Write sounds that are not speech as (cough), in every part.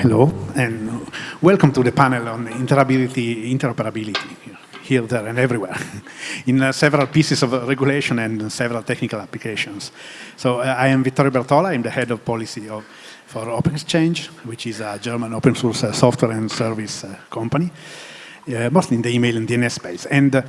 Hello, and welcome to the panel on interoperability, interoperability here, there, and everywhere, (laughs) in uh, several pieces of regulation and several technical applications. So uh, I am Vittorio Bertola, I'm the head of policy of, for Open-Xchange, which is a German open source uh, software and service uh, company, uh, mostly in the email and DNS space. And uh,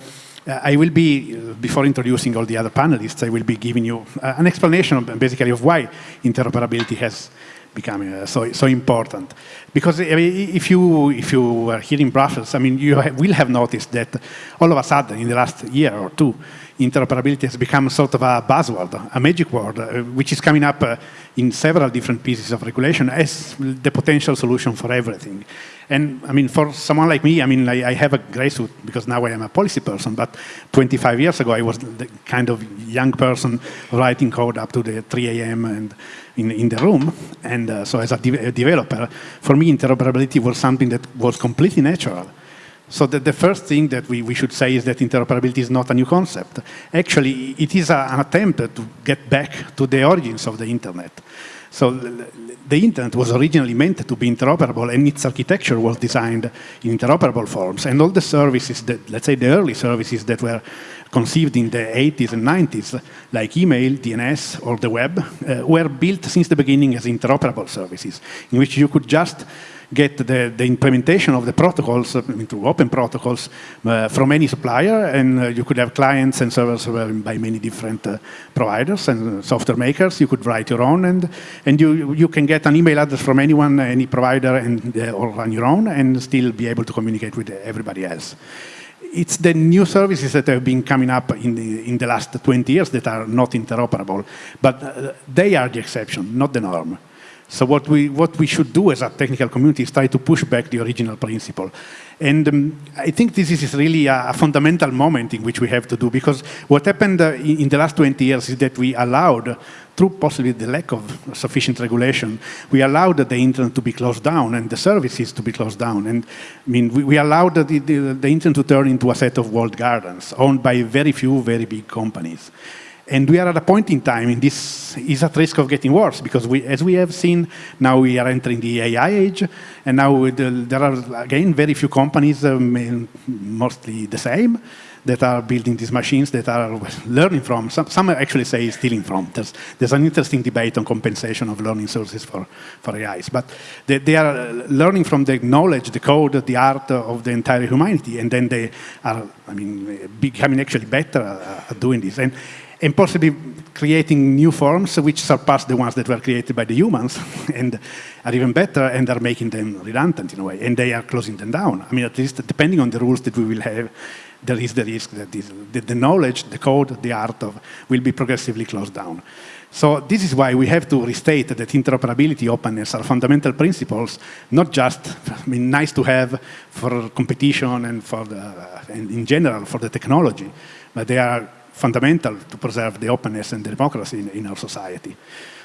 I will be, before introducing all the other panelists, I will be giving you an explanation of, basically of why interoperability has becoming uh, so so important. Because I mean, if you if you are here in Brussels, I mean, you ha will have noticed that all of a sudden in the last year or two, interoperability has become sort of a buzzword, a magic word, uh, which is coming up uh, in several different pieces of regulation as the potential solution for everything. And I mean, for someone like me, I mean, I, I, have a gray suit because now I am a policy person, but 25 years ago, I was the kind of young person writing code up to the 3 a.m. and in, in the room. And uh, so as a, de a developer, for me, interoperability was something that was completely natural. So the, the, first thing that we, we should say is that interoperability is not a new concept. Actually, it is a, an attempt to get back to the origins of the internet. So the internet was originally meant to be interoperable and its architecture was designed in interoperable forms. And all the services that, let's say the early services that were conceived in the 80s and 90s, like email, DNS, or the web, uh, were built since the beginning as interoperable services, in which you could just get the, the implementation of the protocols uh, into open protocols uh, from any supplier, and uh, you could have clients and servers by many different uh, providers and software makers. You could write your own, and and you you can get an email address from anyone, any provider, and uh, or run your own, and still be able to communicate with everybody else it's the new services that have been coming up in the, in the last 20 years that are not interoperable, but uh, they are the exception, not the norm. So what we, what we should do as a technical community is try to push back the original principle. And um, I think this is really a, a, fundamental moment in which we have to do, because what happened uh, in, the last 20 years is that we allowed, through possibly the lack of sufficient regulation, we allowed the internet to be closed down and the services to be closed down. And I mean, we, we allowed the, the, the internet to turn into a set of walled gardens owned by very few, very big companies. And we are at a point in time, and this is at risk of getting worse, because we, as we have seen, now we are entering the AI age, and now there are, again, very few companies, um, mostly the same, that are building these machines that are learning from. Some, some actually say stealing from. There's, there's an interesting debate on compensation of learning sources for, for AIs. But they, they are learning from the knowledge, the code, the art of the entire humanity, and then they are, I mean, becoming actually better at doing this. And, and possibly creating new forms which surpass the ones that were created by the humans (laughs) and are even better and are making them redundant in a way, and they are closing them down. I mean, at least depending on the rules that we will have, there is the risk that this, the, the knowledge, the code, the art of will be progressively closed down. So this is why we have to restate that interoperability, openness are fundamental principles, not just I mean, nice to have for competition and for the, and in general for the technology, but they are fundamental to preserve the openness and the democracy in, in our society.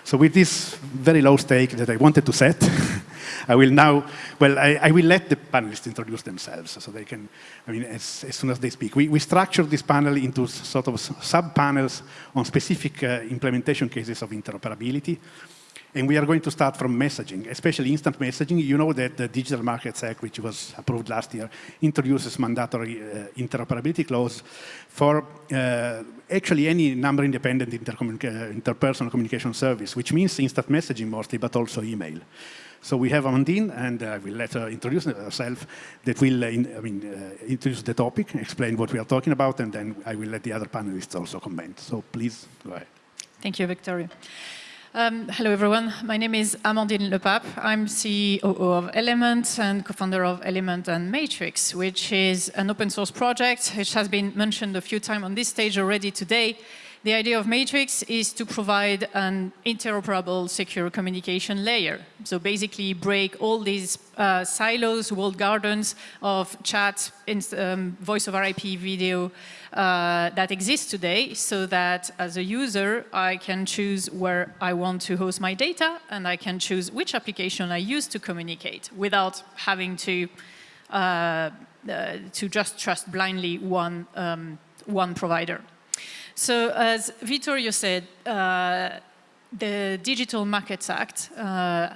So with this very low stake that I wanted to set, (laughs) I will now, well, I, I, will let the panelists introduce themselves so they can, I mean, as, as soon as they speak. We, we structured this panel into sort of sub-panels on specific uh, implementation cases of interoperability. And we are going to start from messaging, especially instant messaging. You know that the Digital Markets Act, which was approved last year, introduces mandatory uh, interoperability clause for uh, actually any number-independent uh, interpersonal communication service, which means instant messaging mostly, but also email. So we have Amandine, and I uh, will let her introduce herself, that will uh, in, I mean, uh, introduce the topic, explain what we are talking about, and then I will let the other panelists also comment. So please, go ahead. Thank you, Vittorio. Um, hello, everyone. My name is Amandine Lepape. I'm CEO of Element and co-founder of Element and Matrix, which is an open source project which has been mentioned a few times on this stage already today. The idea of Matrix is to provide an interoperable secure communication layer. So basically break all these uh, silos, walled gardens of chat, um, voice over IP, video uh, that exist today so that as a user, I can choose where I want to host my data and I can choose which application I use to communicate without having to, uh, uh to just trust blindly one, um, one provider. So as Vittorio said, uh, the Digital Markets Act, uh,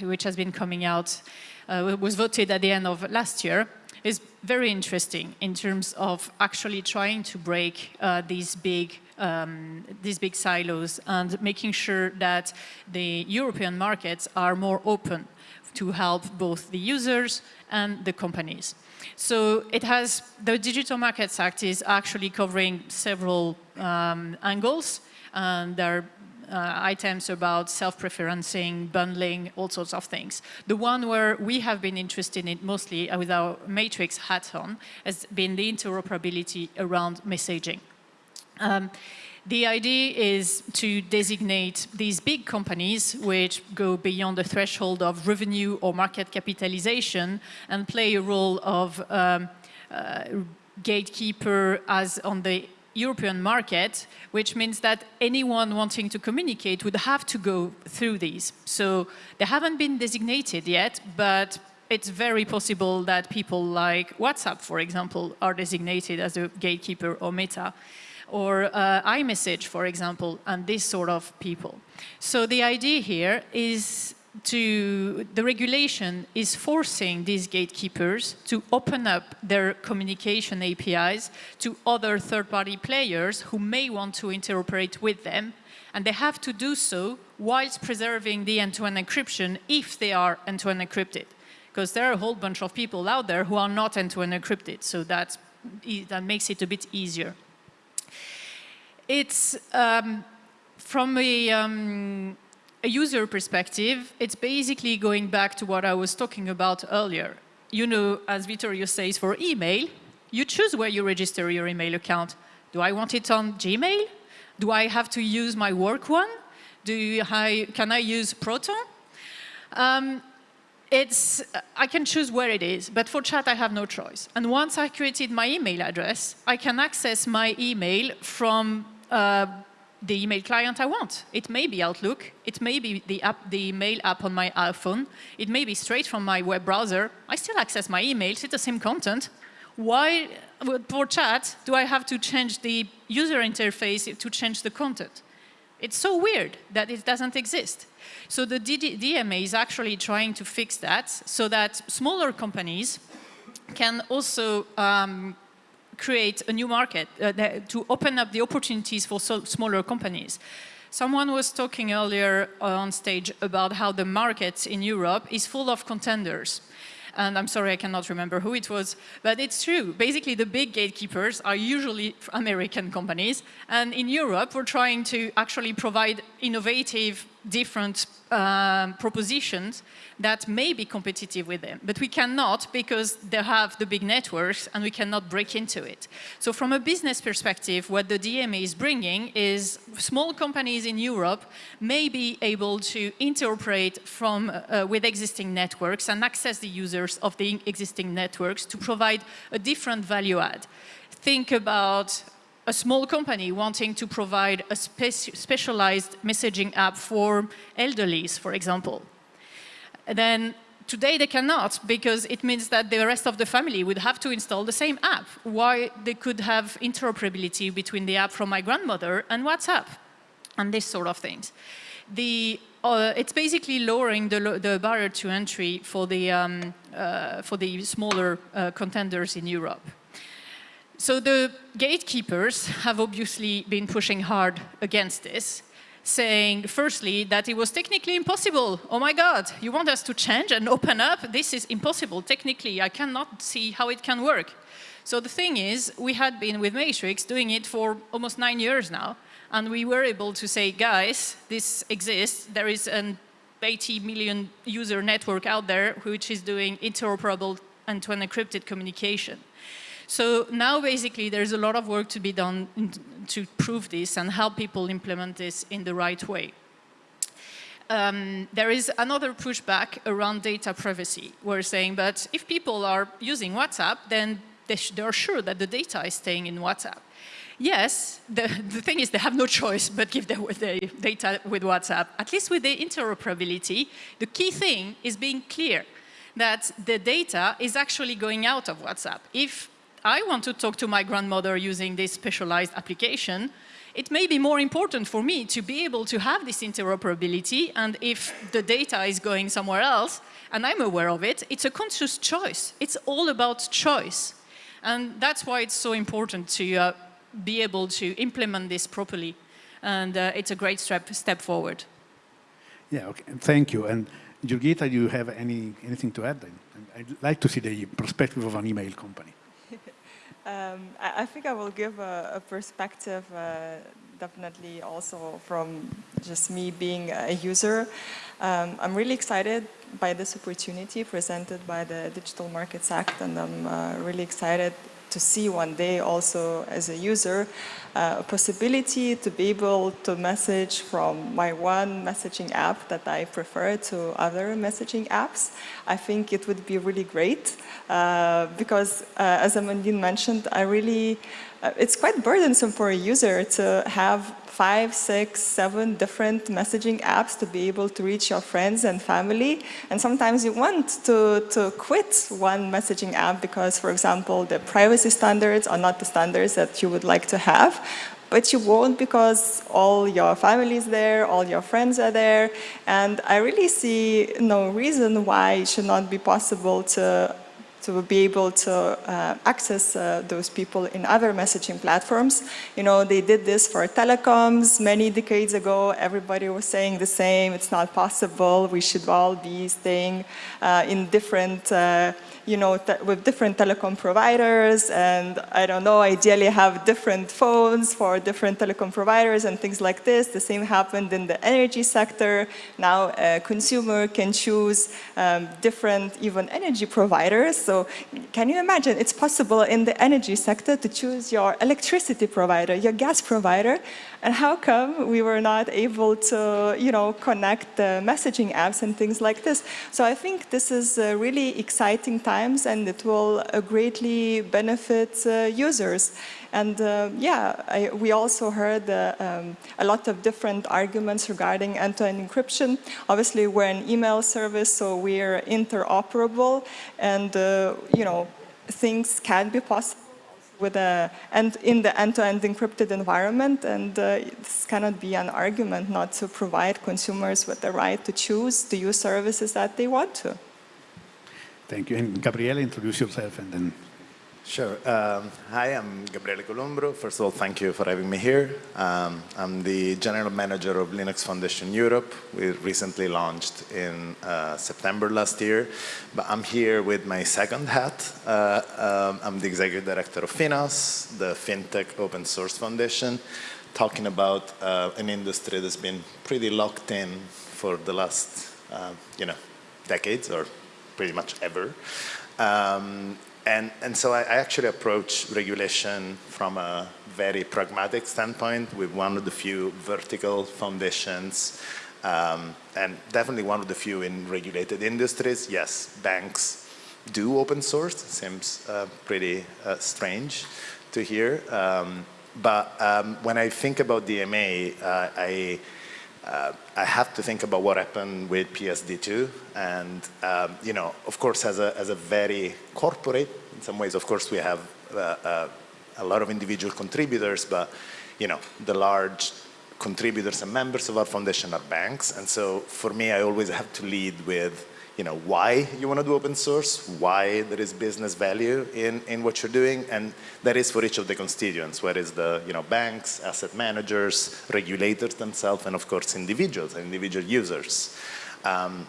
which has been coming out, uh, was voted at the end of last year, is very interesting in terms of actually trying to break uh, these big um, these big silos and making sure that the European markets are more open to help both the users and the companies. So it has, the Digital Markets Act is actually covering several um, angles and there are uh, items about self-preferencing, bundling, all sorts of things. The one where we have been interested in mostly uh, with our matrix hat on has been the interoperability around messaging. Um, the idea is to designate these big companies which go beyond the threshold of revenue or market capitalization and play a role of um, uh, gatekeeper as on the European market, which means that anyone wanting to communicate would have to go through these. So they haven't been designated yet, but it's very possible that people like WhatsApp, for example, are designated as a gatekeeper or meta or uh, iMessage, for example, and this sort of people. So the idea here is to, the regulation is forcing these gatekeepers to open up their communication APIs to other third-party players who may want to interoperate with them. And they have to do so whilst preserving the end-to-end -end encryption if they are end-to-end -end encrypted. Because there are a whole bunch of people out there who are not end-to-end -end encrypted. So that, that makes it a bit easier. It's um, from a, um, a user perspective, it's basically going back to what I was talking about earlier. You know, as Vittorio says, for email, you choose where you register your email account. Do I want it on Gmail? Do I have to use my work one? Do I, can I use Proton? Um, it's, I can choose where it is, but for chat I have no choice. And once I created my email address, I can access my email from the email client I want. It may be Outlook, it may be the, app, the mail app on my iPhone, it may be straight from my web browser. I still access my emails, it's the same content. Why, for chat, do I have to change the user interface to change the content? It's so weird that it doesn't exist. So the DMA is actually trying to fix that so that smaller companies can also um, create a new market, uh, to open up the opportunities for so smaller companies. Someone was talking earlier on stage about how the market in Europe is full of contenders. And I'm sorry, I cannot remember who it was, but it's true. Basically, the big gatekeepers are usually American companies. And in Europe, we're trying to actually provide innovative, different um, propositions that may be competitive with them. But we cannot because they have the big networks and we cannot break into it. So from a business perspective, what the DMA is bringing is small companies in Europe may be able to interoperate from, uh, with existing networks and access the users of the existing networks to provide a different value add. Think about a small company wanting to provide a spe specialized messaging app for elderlies, for example then today they cannot because it means that the rest of the family would have to install the same app. Why they could have interoperability between the app from my grandmother and WhatsApp and this sort of things. The, uh, it's basically lowering the, the, barrier to entry for the, um, uh, for the smaller uh, contenders in Europe. So the gatekeepers have obviously been pushing hard against this saying, firstly, that it was technically impossible. Oh my God, you want us to change and open up? This is impossible. Technically, I cannot see how it can work. So the thing is, we had been with Matrix doing it for almost nine years now. And we were able to say, guys, this exists. There is an 80 million user network out there which is doing interoperable end-to-end encrypted communication. So now basically there's a lot of work to be done to prove this and help people implement this in the right way. Um, there is another pushback around data privacy. We're saying, but if people are using WhatsApp, then they're sure that the data is staying in WhatsApp. Yes, the, the thing is they have no choice but give the, the data with WhatsApp. At least with the interoperability, the key thing is being clear that the data is actually going out of WhatsApp. If I want to talk to my grandmother using this specialized application, it may be more important for me to be able to have this interoperability and if the data is going somewhere else and I'm aware of it, it's a conscious choice. It's all about choice. And that's why it's so important to uh, be able to implement this properly. And uh, it's a great step, step forward. Yeah, okay. Thank you. And Jurgita, do you have any, anything to add? I'd like to see the perspective of an email company. (laughs) um, I, I, think I will give a, a perspective uh, definitely also from just me being a user. Um, I'm really excited by this opportunity presented by the Digital Markets Act and I'm uh, really excited to see one day also as a user uh, a possibility to be able to message from my one messaging app that I prefer to other messaging apps. I think it would be really great uh, because uh, as Amandine mentioned, I really, uh, it's quite burdensome for a user to have five, six, seven different messaging apps to be able to reach your friends and family. And sometimes you want to, to quit one messaging app because, for example, the privacy standards are not the standards that you would like to have. But you won't because all your family is there, all your friends are there. And I really see no reason why it should not be possible to to be able to uh, access uh, those people in other messaging platforms. You know, they did this for telecoms many decades ago. Everybody was saying the same, it's not possible. We should all be staying uh, in different uh, you know, with different telecom providers and I don't know, ideally have different phones for different telecom providers and things like this. The same happened in the energy sector. Now a consumer can choose um, different even energy providers. So can you imagine it's possible in the energy sector to choose your electricity provider, your gas provider, and how come we were not able to, you know, connect the messaging apps and things like this? So I think this is really exciting times and it will uh, greatly benefit uh, users. And uh, yeah, I, we also heard uh, um, a lot of different arguments regarding end-to-end -end encryption. Obviously, we're an email service, so we're interoperable, and uh, you know, things can be possible with a, and in the end-to-end -end encrypted environment and uh, this cannot be an argument not to provide consumers with the right to choose to use services that they want to. Thank you. And Gabriele, introduce yourself and then Sure. Um, hi, I'm Gabriele Columbro. First of all, thank you for having me here. Um, I'm the General Manager of Linux Foundation Europe. We recently launched in uh, September last year, but I'm here with my second hat. Uh, um, I'm the Executive Director of FINOS, the FinTech Open Source Foundation, talking about uh, an industry that's been pretty locked in for the last, uh, you know, decades or pretty much ever. Um, and, and so I, I, actually approach regulation from a very pragmatic standpoint with one of the few vertical foundations um, and definitely one of the few in regulated industries. Yes, banks do open source, It seems uh, pretty uh, strange to hear. Um, but um, when I think about DMA, uh, I uh, I have to think about what happened with PSD2 and, um, you know, of course, as a, as a very corporate, in some ways, of course, we have uh, uh, a lot of individual contributors, but, you know, the large contributors and members of our foundation are banks. And so for me, I always have to lead with you know, why you want to do open source, why there is business value in, in what you're doing, and that is for each of the constituents, whether it's the, you know, banks, asset managers, regulators themselves, and of course individuals, individual users. Um,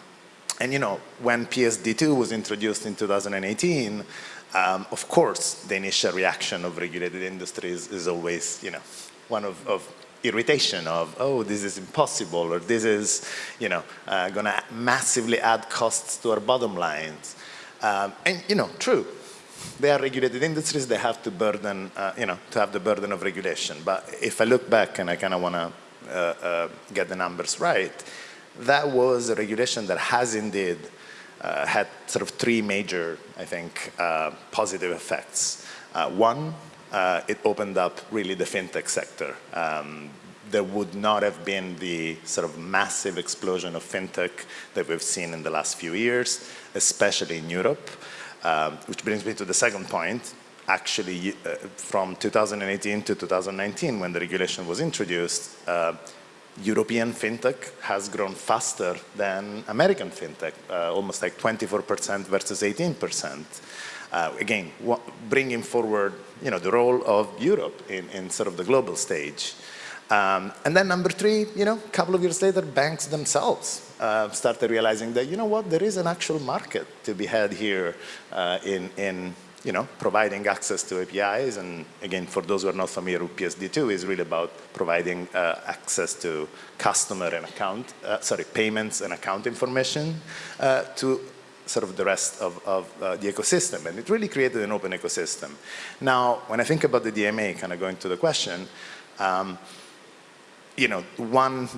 and you know, when PSD2 was introduced in 2018, um, of course, the initial reaction of regulated industries is always, you know, one of, of irritation of, oh, this is impossible, or this is, you know, uh, going to massively add costs to our bottom lines. Um, and, you know, true, they are regulated industries, they have to burden, uh, you know, to have the burden of regulation. But if I look back and I kind of want to uh, uh, get the numbers right, that was a regulation that has indeed uh, had sort of three major, I think, uh, positive effects. one, uh, it opened up really the fintech sector. Um, there would not have been the sort of massive explosion of fintech that we've seen in the last few years, especially in Europe. Um, which brings me to the second point. actually, uh, from 2018 to 2019, when the regulation was introduced, uh, European fintech has grown faster than American fintech, uh, almost like 24% versus 18%. Uh, again, bringing forward you know, the role of Europe in, in sort of the global stage. Um, and then number three, you know, a couple of years later, banks themselves uh, started realizing that, you know what, there is an actual market to be had here uh, in, in you know, providing access to APIs. And again, for those who are not familiar with PSD2, is really about providing uh, access to customer and account, uh, sorry, payments and account information uh, to sort of the rest of, of uh, the ecosystem. And it really created an open ecosystem. Now, when I think about the DMA, kind of going to the question, um, you know, one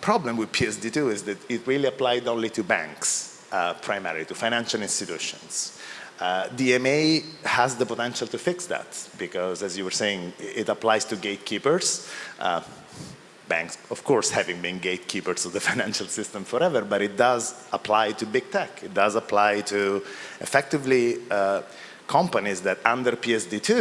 problem with PSD2 is that it really applied only to banks, uh, primarily to financial institutions. Uh, DMA has the potential to fix that because, as you were saying, it applies to gatekeepers. Uh, banks, of course, having been gatekeepers of the (laughs) financial system forever, but it does apply to big tech. It does apply to effectively uh, companies that under PSD2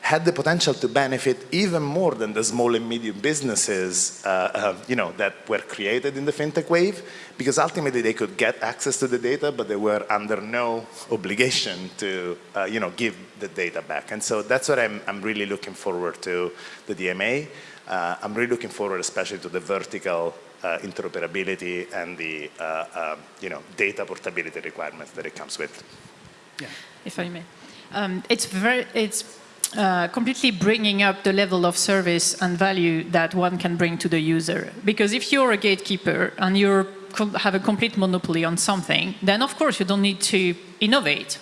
had the potential to benefit even more than the small and medium businesses uh, uh, you know, that were created in the fintech wave because ultimately they could get access to the data but they were under no obligation to uh, you know, give the data back. And so that's what I'm, I'm really looking forward to the DMA. Uh, I'm really looking forward especially to the vertical uh, interoperability and the uh, um, you know, data portability requirements that it comes with. Yeah. If I may. Um, it's very, it's uh, completely bringing up the level of service and value that one can bring to the user. Because if you're a gatekeeper and you have a complete monopoly on something, then of course you don't need to innovate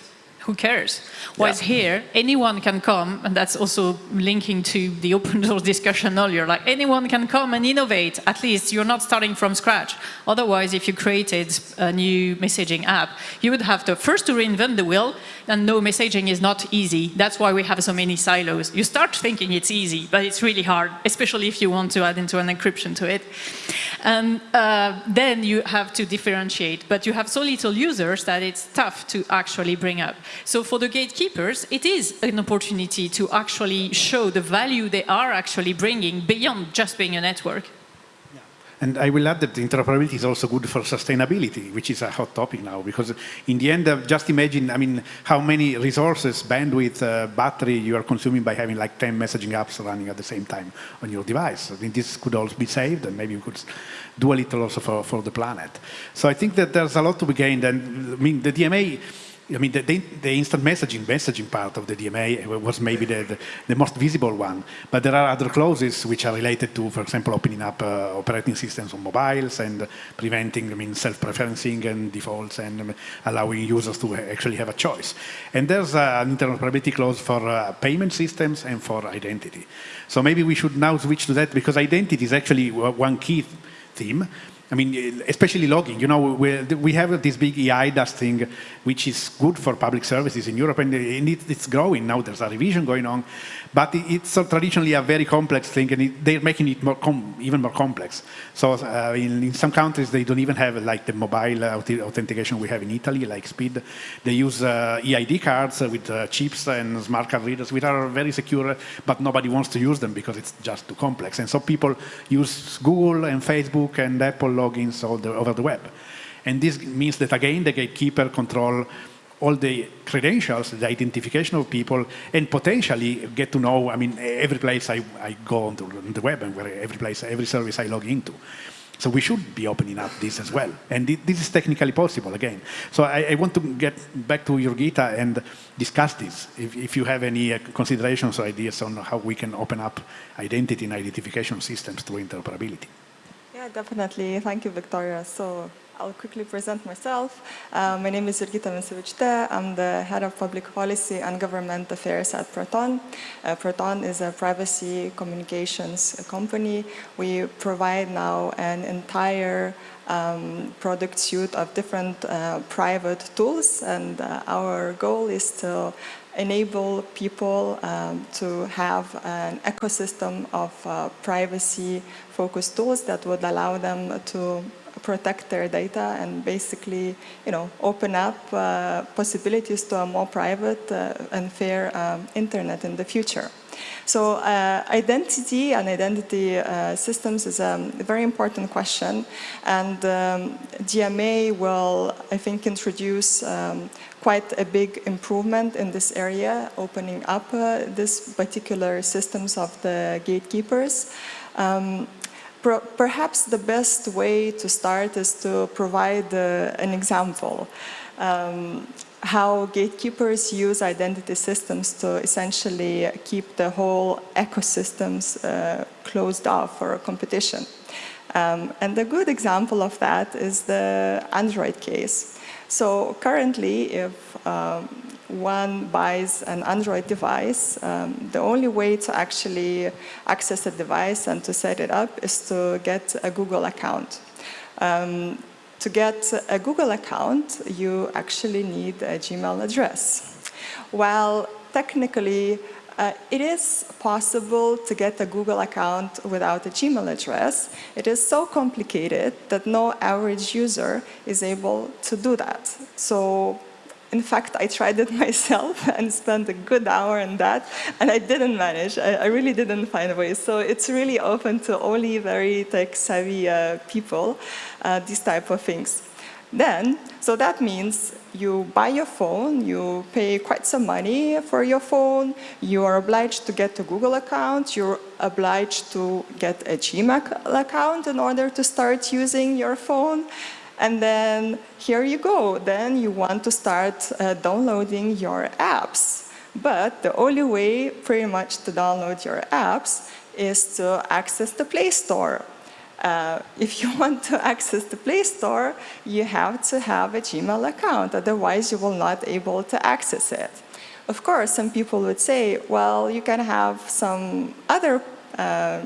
who cares? Whereas yeah. here, anyone can come, and that's also linking to the open (laughs) source discussion earlier, like anyone can come and innovate, at least you're not starting from scratch. Otherwise, if you created a new messaging app, you would have to first to reinvent the wheel, and no, messaging is not easy. That's why we have so many silos. You start thinking it's easy, but it's really hard, especially if you want to add end-to-end encryption to it. And uh, then you have to differentiate, but you have so little users that it's tough to actually bring up. So for the gatekeepers, it is an opportunity to actually show the value they are actually bringing beyond just being a network. And I will add that interoperability is also good for sustainability, which is a hot topic now, because in the end, uh, just imagine, I mean, how many resources, bandwidth, uh, battery you are consuming by having like 10 messaging apps running at the same time on your device. I mean, this could also be saved, and maybe we could do a little also for, for the planet. So I think that there's a lot to be gained, and I mean, the DMA, I mean, the, the, the, instant messaging, messaging part of the DMA was maybe the, the, the, most visible one. But there are other clauses which are related to, for example, opening up uh, operating systems on mobiles and preventing, I mean, self-preferencing and defaults and um, allowing users to actually have a choice. And there's uh, an interoperability clause for uh, payment systems and for identity. So maybe we should now switch to that because identity is actually one key theme. I mean, especially logging, you know, we have this big eIDAS thing, which is good for public services in Europe, and it's growing now. There's a revision going on, but it's traditionally a very complex thing, and it, they're making it more even more complex. So uh, in, in, some countries, they don't even have like the mobile authentication we have in Italy, like SPID. They use uh, EID cards with uh, chips and smart card readers, which are very secure, but nobody wants to use them because it's just too complex. And so people use Google and Facebook and Apple logins over the web. And this means that, again, the gatekeeper control all the credentials, the identification of people, and potentially get to know, I mean, every place I, I go on, the web and where every place, every service I log into. So we should be opening up this as well. And this is technically possible again. So I, I want to get back to Jurgita and discuss this. If, if you have any uh, considerations or ideas on how we can open up identity and identification systems through interoperability. Yeah, definitely. Thank you, Vittorio. So I'll quickly present myself. Uh, my name is Jurgita Vincevic I'm the head of public policy and government affairs at Proton. Uh, Proton is a privacy communications company. We provide now an entire um, product suite of different uh, private tools and uh, our goal is to enable people um, to have an ecosystem of uh, privacy focused tools that would allow them to protect their data and basically, you know, open up uh, possibilities to a more private uh, and fair um, internet in the future. So uh, identity and identity uh, systems is a very important question and um, DMA will, I think, introduce um, quite a big improvement in this area, opening up uh, this particular systems of the gatekeepers. Um, perhaps the best way to start is to provide uh, an example. Um, how gatekeepers use identity systems to essentially keep the whole ecosystems uh, closed off for competition. Um, and a good example of that is the Android case. So currently, if um, one buys an Android device, um, the only way to actually access the device and to set it up is to get a Google account. Um, to get a Google account, you actually need a Gmail address. While technically uh, it is possible to get a Google account without a Gmail address. It is so complicated that no average user is able to do that. So in fact, I tried it (laughs) myself and spent a good hour on that, and I didn't manage. I, I really didn't find a way. So it's really open to only very tech-savvy uh, people, uh, these type of things. Then, so that means you buy your phone, you pay quite some money for your phone, you are obliged to get a Google account, you're obliged to get a Gmail account in order to start using your phone, and then here you go. Then you want to start uh, downloading your apps. But the only way pretty much to download your apps is to access the Play Store. Uh, if (laughs) you want to access the Play Store, you have to have a Gmail account, otherwise you will not able to access it. Of course, some people would say, well, you can have some other uh,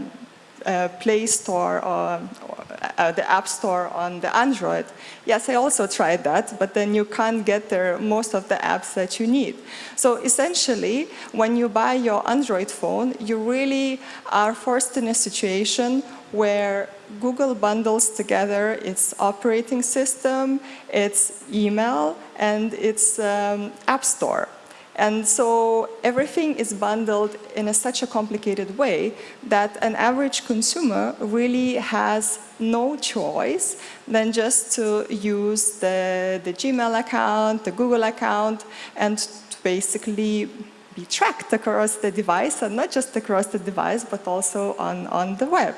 uh, Play Store or, or uh, the App Store on the Android. Yes, I also tried that, but then you can't get there most of the apps that you need. So essentially, when you buy your Android phone, you really are forced in a situation where Google bundles together its operating system, its email, and its um, App Store. And so everything is bundled in a, such a complicated way that an average consumer really has no choice than just to use the, the Gmail account, the Google account, and to basically be tracked across the device, and not just across the device, but also on, on the web.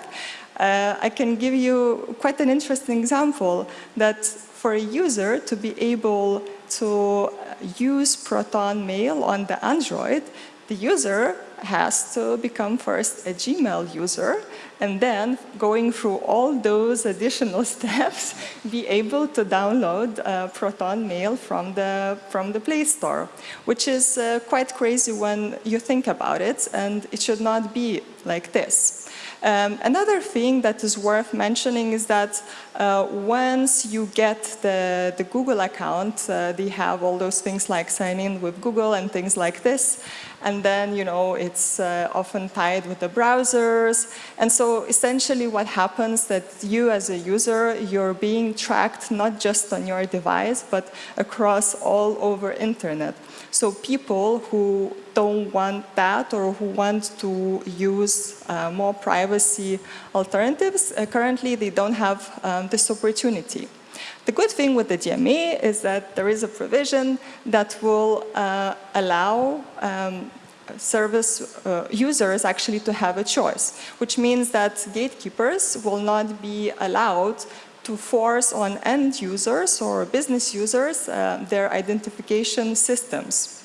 Uh, I can give you quite an interesting example that for a user to be able to use Proton Mail on the Android, the user has to become first a Gmail user and then going through all those additional (laughs) steps be able to download uh, Proton Mail from the, from the Play Store, which is uh, quite crazy when you think about it and it should not be like this. Um, another thing that is worth mentioning is that uh, once you get the, the Google account, uh, they have all those things like sign in with Google and things like this. And then, you know, it's uh, often tied with the browsers. And so essentially what happens that you as a user, you're being tracked not just on your device, but across all over internet. So people who don't want that or who want to use uh, more privacy alternatives, uh, currently they don't have um, this opportunity. The good thing with the DMA is that there is a provision that will uh, allow um, service uh, users actually to have a choice, which means that gatekeepers will not be allowed to force on end users or business users uh, their identification systems.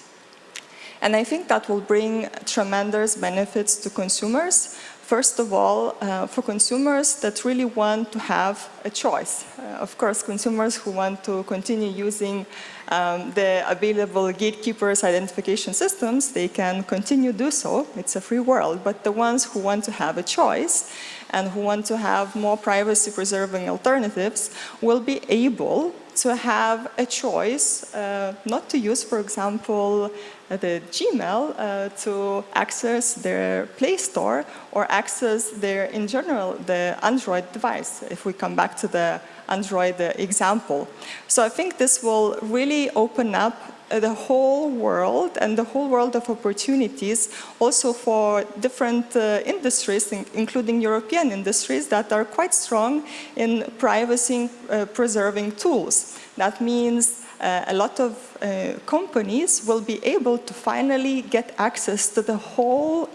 And I think that will bring tremendous benefits to consumers. First of all, uh, for consumers that really want to have a choice. Uh, of course, consumers who want to continue using um, the available gatekeepers identification systems, they can continue to do so. It's a free world. But the ones who want to have a choice and who want to have more privacy-preserving alternatives will be able to have a choice uh, not to use, for example, uh, the Gmail uh, to access their Play Store or access their, in general, the Android device, if we come back to the Android uh, example. So I think this will really open up the whole world and the whole world of opportunities also for different uh, industries, in, including European industries that are quite strong in privacy uh, preserving tools. That means uh, a lot of uh, companies will be able to finally get access to the whole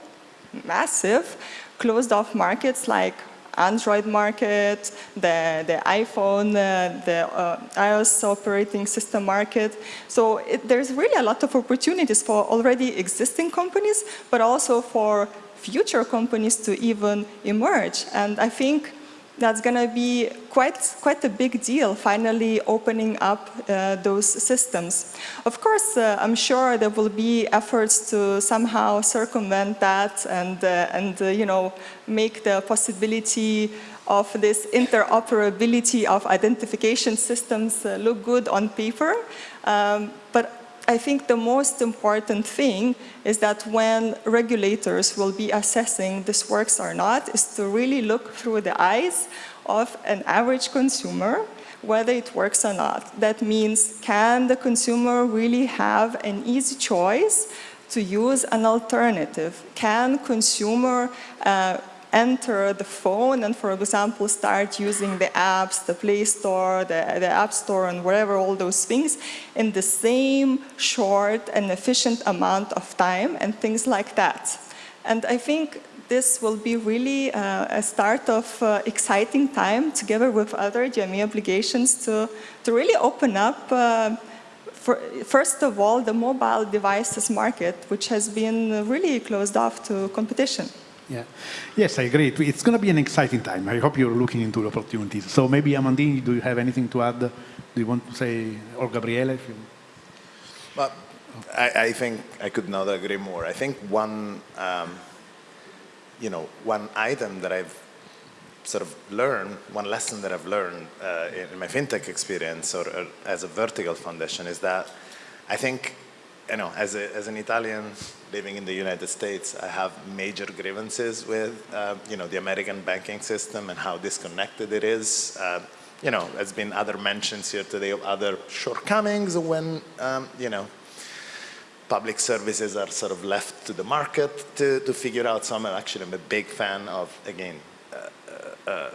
massive closed off markets like Android market, the, the iPhone, uh, the uh, iOS operating system market. So it, there's really a lot of opportunities for already existing companies, but also for future companies to even emerge. And I think that's going to be quite, quite a big deal, finally opening up uh, those systems. Of course, uh, I'm sure there will be efforts to somehow circumvent that and, uh, and uh, you know, make the possibility of this interoperability of identification systems uh, look good on paper. Um, but I think the most important thing is that when regulators will be assessing this works or not is to really look through the eyes of an average consumer whether it works or not. That means can the consumer really have an easy choice to use an alternative? Can consumer uh, enter the phone and, for example, start using the apps, the Play Store, the, the App Store, and whatever, all those things, in the same short and efficient amount of time and things like that. And I think this will be really uh, a start of uh, exciting time together with other DMA obligations to, to really open up uh, for, first of all, the mobile devices market, which has been really closed off to competition. Yeah. Yes, I agree. It's going to be an exciting time. I hope you're looking into the opportunities. So maybe, Amandine, do you have anything to add? Do you want to say, or Gabriele? If you... Well, I, I think I could not agree more. I think one, um, you know, one item that I've sort of learned, one lesson that I've learned uh, in my fintech experience or, or as a vertical foundation is that I think you know, as, a, as an Italian living in the United States, I have major grievances with, uh, you know, the American banking system and how disconnected it is. Uh, you know, there's been other mentions here today of other shortcomings when, um, you know, public services are sort of left to the market to, to figure out. some. Actually I'm a big fan of, again, uh, uh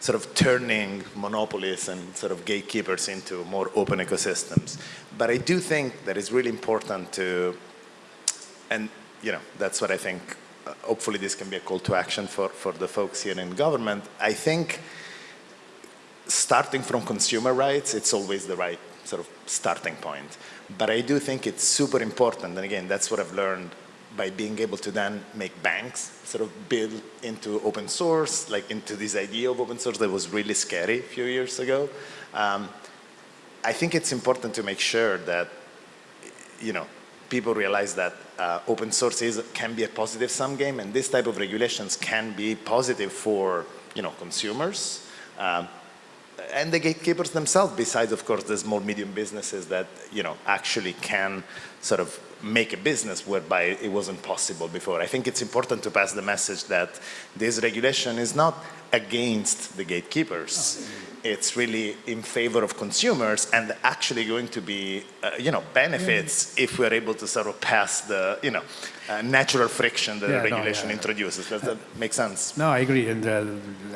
sort of turning monopolies and sort of gatekeepers into more open ecosystems. But I do think that it's really important to, and you know, that's what I think, uh, hopefully this can be a call to action for, for the folks here in government. I think starting from consumer rights, it's always the right sort of starting point. But I do think it's super important, and again, that's what I've learned by being able to then make banks sort of built into open source, like into this idea of open source that was really scary a few years ago. Um, I think it's important to make sure that, you know, people realize that uh, open source is, can be a positive sum game and this type of regulations can be positive for, you know, consumers. Um, and the gatekeepers themselves, besides, of course, the small, medium businesses that, you know, actually can sort of make a business whereby it wasn't possible before. I think it's important to pass the message that this regulation is not against the gatekeepers. Oh, it's really in favor of consumers and actually going to be, uh, you know, benefits yeah. if we're able to sort of pass the, you know, uh, natural friction that yeah, the regulation no, yeah, introduces. Does that make sense? No, I agree. And uh,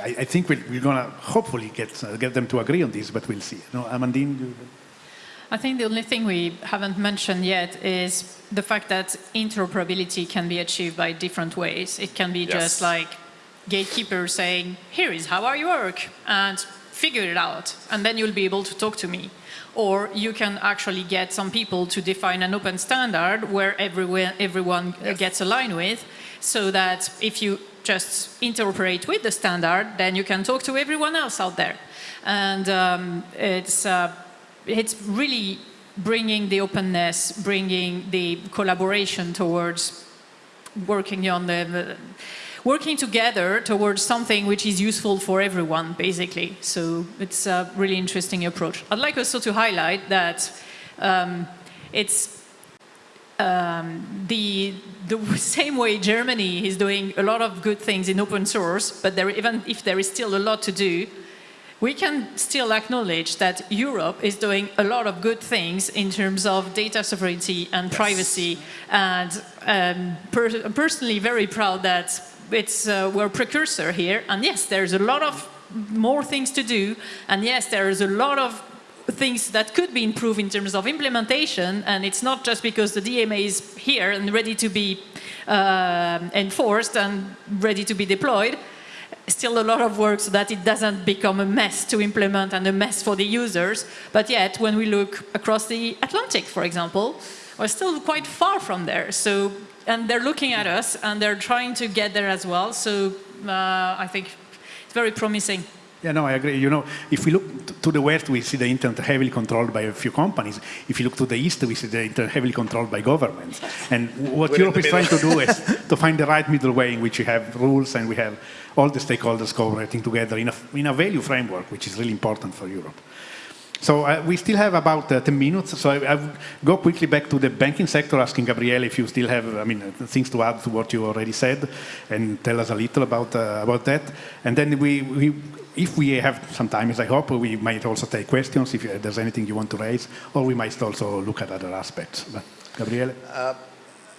I, I, think we're, we're going to hopefully get, uh, get them to agree on this, but we'll see. No, Amandine? I think the only thing we haven't mentioned yet is the fact that interoperability can be achieved by different ways. It can be yes. just like gatekeepers saying, here is how I work, and figure it out, and then you'll be able to talk to me. Or you can actually get some people to define an open standard where everyone, everyone yes. gets aligned with, so that if you just interoperate with the standard, then you can talk to everyone else out there. And um, it's uh, it's really bringing the openness, bringing the collaboration towards working on the, working together towards something which is useful for everyone, basically. So it's a really interesting approach. I'd like also to highlight that um, it's um, the, the (laughs) same way Germany is doing a lot of good things in open source, but there, even if there is still a lot to do, we can still acknowledge that Europe is doing a lot of good things in terms of data sovereignty and yes. privacy. And um, per I'm personally very proud that it's, uh, we're a precursor here. And yes, there's a lot of more things to do. And yes, there is a lot of things that could be improved in terms of implementation. And it's not just because the DMA is here and ready to be uh, enforced and ready to be deployed still a lot of work so that it doesn't become a mess to implement and a mess for the users. But yet, when we look across the Atlantic, for example, we're still quite far from there. So, and they're looking at us and they're trying to get there as well. So uh, I think it's very promising. Yeah, no, I agree. You know, if we look to the west, we see the internet heavily controlled by a few companies. If you look to the east, we see the internet heavily controlled by governments. And what We're Europe is trying to do is to find the right middle way in which we have rules and we have all the stakeholders cooperating together in a, in a value framework, which is really important for Europe. So uh, we still have about uh, 10 minutes, so I, I go quickly back to the banking sector, asking Gabriele if you still have, I mean, uh, things to add to what you already said, and tell us a little about uh, about that. And then we, we, if we have some time, as I hope, we might also take questions if there's anything you want to raise, or we might also look at other aspects. But Gabriele? Uh,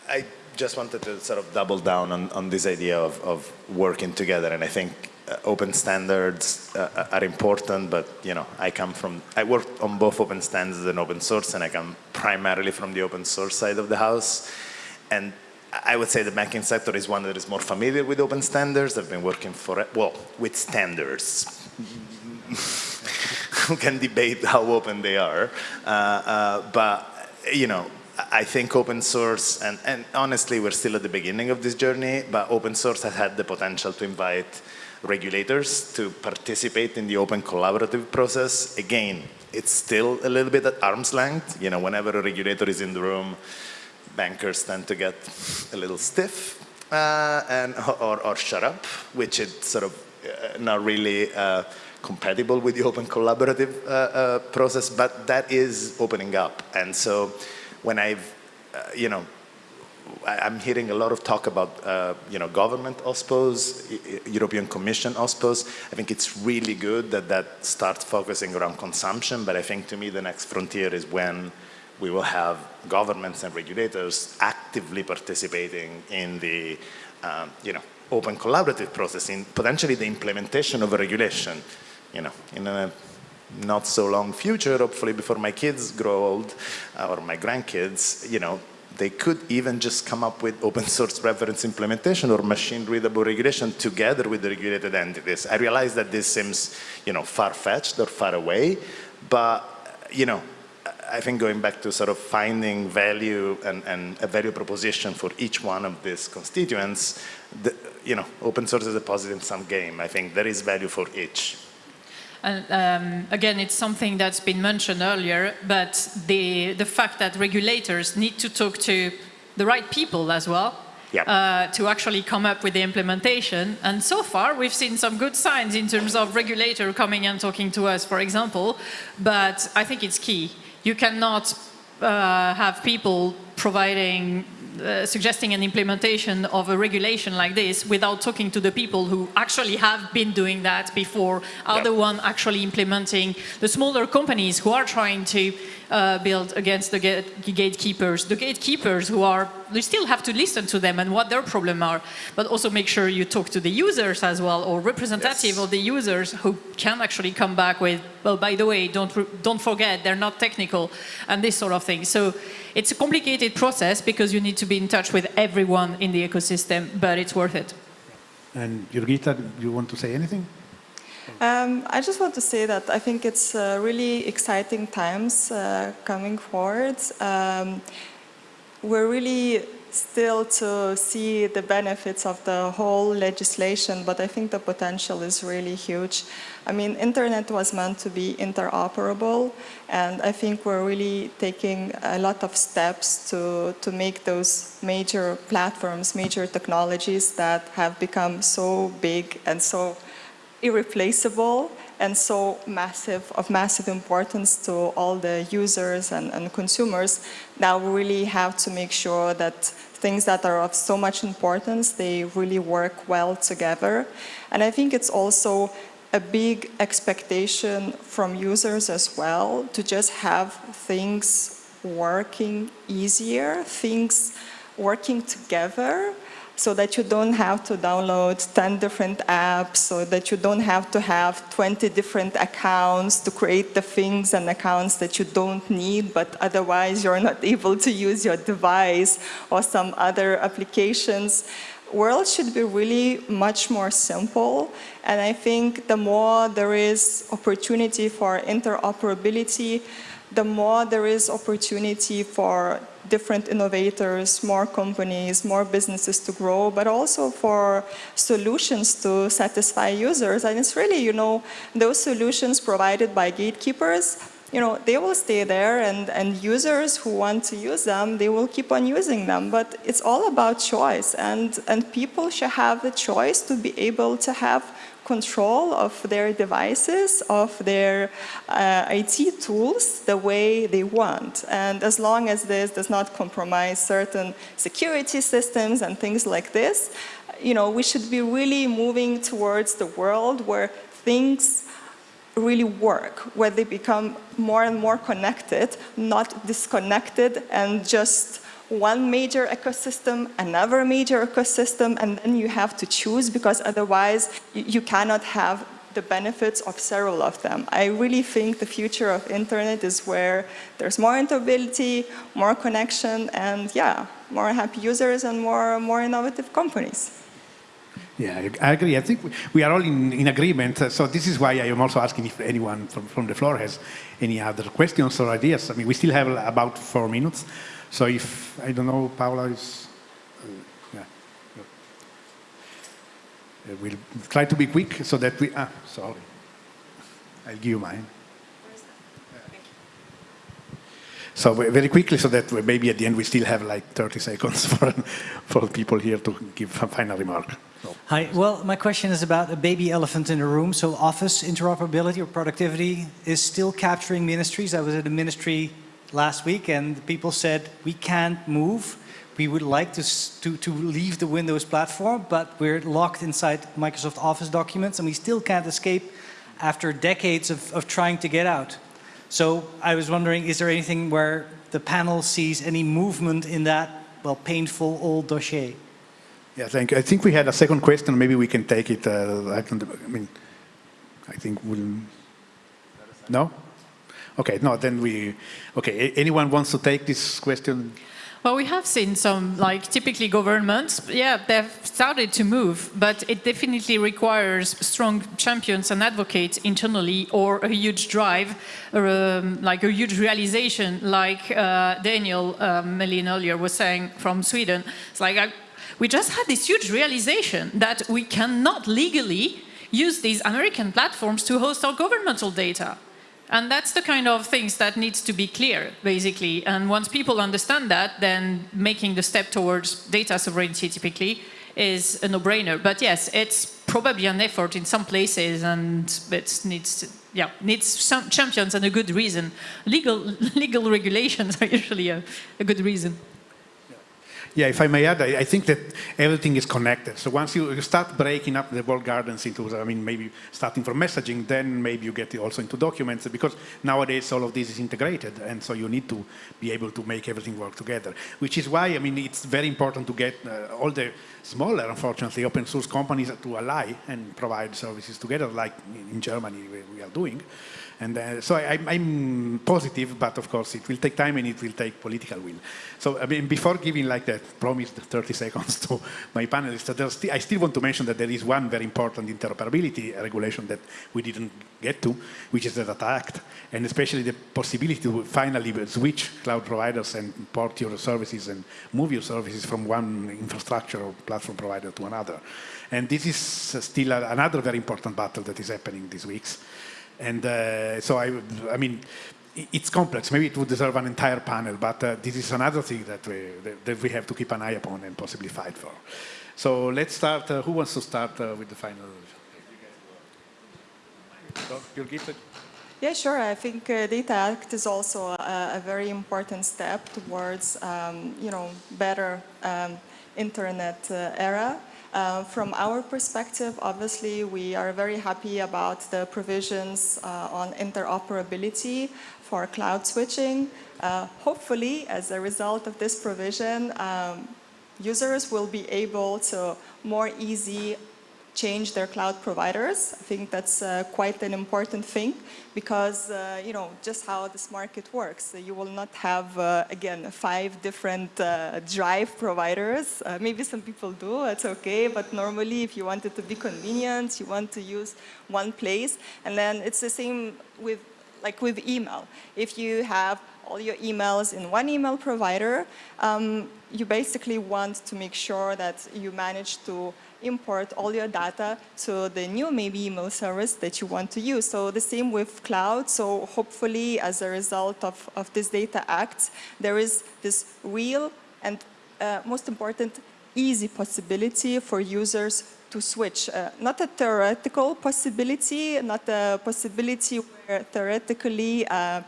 I just wanted to sort of double down on, on this idea of, of working together, and I think uh, open standards uh, are important, but you know, I come from, I work on both open standards and open source, and I come primarily from the open source side of the house. And I would say the banking sector is one that is more familiar with open standards. I've been working for, well, with standards. (laughs) Who can debate how open they are, uh, uh, but you know, I think open source, and, and honestly, we're still at the beginning of this journey, but open source has had the potential to invite regulators to participate in the open collaborative process. Again, it's still a little bit at arm's length. You know, whenever a regulator is in the room, bankers tend to get a little stiff uh, and or, or, shut up, which is sort of uh, not really uh, compatible with the open collaborative uh, uh, process, but that is opening up. And so when I've, uh, you know, I'm hearing a lot of talk about, uh, you know, government OSPOs, European Commission OSPOs. I think it's really good that that starts focusing around consumption, but I think to me the next frontier is when we will have governments and regulators actively participating in the, um, you know, open collaborative process, in potentially the implementation of a regulation, you know, in a not so long future, hopefully before my kids grow old, uh, or my grandkids, you know, they could even just come up with open source reference implementation or machine readable regulation together with the regulated entities. I realize that this seems, you know, far-fetched or far away, but, you know, I think going back to sort of finding value and, and a value proposition for each one of these constituents, the, you know, open source is a positive sum game. I think there is value for each. And um, again, it's something that's been mentioned earlier, but the, the fact that regulators need to talk to the right people as well yep. uh, to actually come up with the implementation. And so far, we've seen some good signs in terms of regulator coming and talking to us, for example, but I think it's key. You cannot uh, have people providing uh, suggesting an implementation of a regulation like this without talking to the people who actually have been doing that before, are yep. the one actually implementing the smaller companies who are trying to uh, build against the gatekeepers. The gatekeepers who are, you still have to listen to them and what their problem are, but also make sure you talk to the users as well or representative yes. of the users who can actually come back with, well, by the way, don't, don't forget, they're not technical and this sort of thing. So it's a complicated process because you need to be in touch with everyone in the ecosystem, but it's worth it. And Jurgita, do you want to say anything? Um, I just want to say that I think it's uh, really exciting times uh, coming forward. Um, we're really still to see the benefits of the whole legislation, but I think the potential is really huge. I mean, internet was meant to be interoperable, and I think we're really taking a lot of steps to, to make those major platforms, major technologies that have become so big and so irreplaceable and so massive, of massive importance to all the users and, and consumers, now we really have to make sure that things that are of so much importance, they really work well together. And I think it's also a big expectation from users as well to just have things working easier, things working together so that you don't have to download 10 different apps, so that you don't have to have 20 different accounts to create the things and accounts that you don't need, but otherwise you're not (laughs) able to use your device or some other applications. World should be really much more simple, and I think the more there is opportunity for interoperability, the more there is opportunity for different innovators, more companies, more businesses to grow, but also for solutions to satisfy users. And it's really, you know, those solutions provided by gatekeepers, you know, they will stay there and, and users who want to use them, they will keep on using them. But it's all about choice and, and people should have the choice to be able to have control of their devices, of their uh, IT tools the way they want. And as long as this does not compromise certain security systems and things like this, you know, we should be really moving towards the world where things really work, where they become more and more connected, not disconnected and just one major ecosystem, another major ecosystem, and then you have to choose because otherwise you, cannot have the benefits of several of them. I really think the future of internet is where there's more interoperability, more connection, and yeah, more happy users and more, more innovative companies. Yeah, I agree. I think we are all in, in agreement. So this is why I am also asking if anyone from, from the floor has any other questions or ideas. I mean, we still have about four minutes. So if, I don't know, Paula is, uh, yeah. Uh, we'll try to be quick so that we, ah, sorry. I'll give you mine. So very quickly, so that maybe at the end we still have like 30 seconds (laughs) for, for people here to give a final remark. So. Hi, well, my question is about a baby elephant in the room. So office interoperability or productivity is still capturing ministries. I was at a ministry last week and people said, we can't move. We would like to, to, to leave the Windows platform, but we're locked inside Microsoft Office documents and we still can't escape after decades of, of trying to get out. So I was wondering, is there anything where the panel sees any movement in that, well, painful old dossier? Yeah, thank you. I think we had a second question. Maybe we can take it. Uh, I, can, I mean, I think we'll... No? Okay, no, then we, okay, anyone wants to take this question? Well, we have seen some, like, typically governments, yeah, they've started to move, but it definitely requires strong champions and advocates internally or a huge drive, or um, like a huge realization, like uh, Daniel um, Melin earlier was saying from Sweden. It's like, I, we just had this huge realization that we cannot legally use these American platforms to host our governmental data. And that's the kind of things that needs to be clear, basically. And once people understand that, then making the step towards data sovereignty typically is a no-brainer. But yes, it's probably an effort in some places and it needs yeah, needs some champions and a good reason. Legal, (laughs) legal regulations are usually a, a good reason. Yeah, if I may add, I, I, think that everything is connected. So once you start breaking up the walled gardens into, I mean, maybe starting from messaging, then maybe you get also into documents because nowadays all of this is integrated. And so you need to be able to make everything work together, which is why, I mean, it's very important to get uh, all the smaller, unfortunately, open source companies to ally and provide services together, like in Germany we, we are doing And uh, so I, am positive, but of course it will take time and it will take political will. So I mean, before giving like that promised 30 (laughs) seconds to my panelists, st I still want to mention that there is one very important interoperability regulation that we didn't get to, which is the Data Act, and especially the possibility to finally switch cloud providers and port your services and move your services from one infrastructure or platform provider to another. And this is still a, another very important battle that is happening these weeks. And uh, so I, I mean, it's complex. Maybe it would deserve an entire panel, but uh, this is another thing that we, that we have to keep an eye upon and possibly fight for. So let's start. Uh, who wants to start uh, with the final? Yeah, sure. I think uh, Data Act is also a, a very important step towards, um, you know, better um, internet uh, era. Uh, from our perspective, obviously, we are very happy about the provisions uh, on interoperability for cloud switching. Uh, hopefully, as a result of this provision, um, users will be able to more easy change their cloud providers. I think that's uh, quite an important thing because, uh, you know, just how this market works. You will not have, uh, again, five different uh, drive providers. Uh, maybe some people do, it's okay, but normally if you want it to be convenient, you want to use one place. And then it's the same with, like with email. If you have all your emails in one email provider, um, you basically want to make sure that you manage to import all your data to the new maybe email service that you want to use. So the same with cloud. So hopefully as a result of, of this data act, there is this real and uh, most important easy possibility for users to switch. Uh, not a theoretical possibility, not a possibility where theoretically, uh, uh,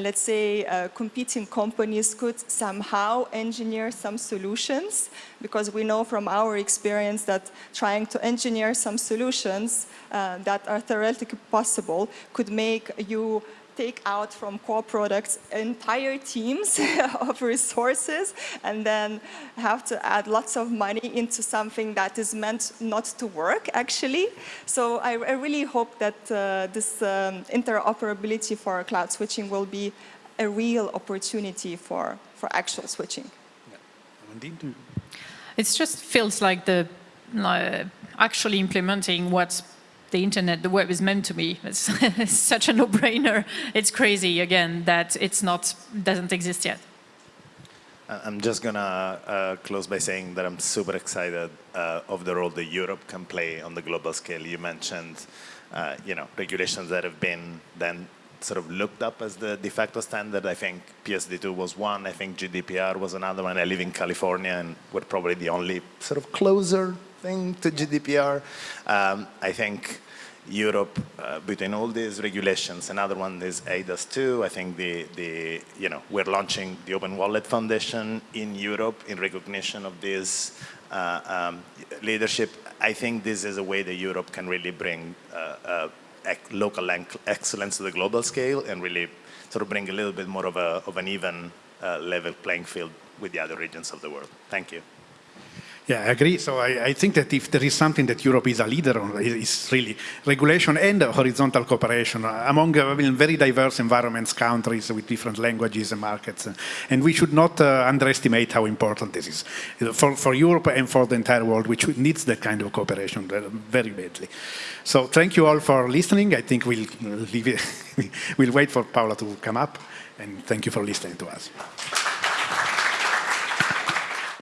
let's say, uh, competing companies could somehow engineer some solutions, because we know from our experience that trying to engineer some solutions uh, that are theoretically possible could make you take out from core products entire teams (laughs) of resources and then have to add lots of money into something that is meant not to work actually. So I, I really hope that uh, this um, interoperability for cloud switching will be a real opportunity for, for actual switching. It just feels like the uh, actually implementing what's the internet, the web is meant to be. It's, (laughs) such a no-brainer. It's crazy, again, that it's not, doesn't exist yet. I'm just going to uh, close by saying that I'm super excited uh, of the role that Europe can play on the global scale. You mentioned, uh, you know, regulations that have been then sort of looked up as the de facto standard. I think PSD2 was one. I think GDPR was another one. I live in California, and we're probably the only sort of closer thing to GDPR. Um, I think Europe, uh, between all these regulations, another one is eIDAS 2. I think the, the, you know, we're launching the Open Wallet Foundation in Europe in recognition of this uh, um, leadership. I think this is a way that Europe can really bring uh, uh local excellence to the global scale and really sort of bring a little bit more of, a, of an even uh, level playing field with the other regions of the world. Thank you. Yeah, I agree. So I, I, think that if there is something that Europe is a leader on, it's really regulation and horizontal cooperation among uh, very diverse environments, countries with different languages and markets. And we should not uh, underestimate how important this is for, for Europe and for the entire world, which needs that kind of cooperation very badly. So thank you all for listening. I think we'll, leave it (laughs) we'll wait for Paola to come up. And thank you for listening to us.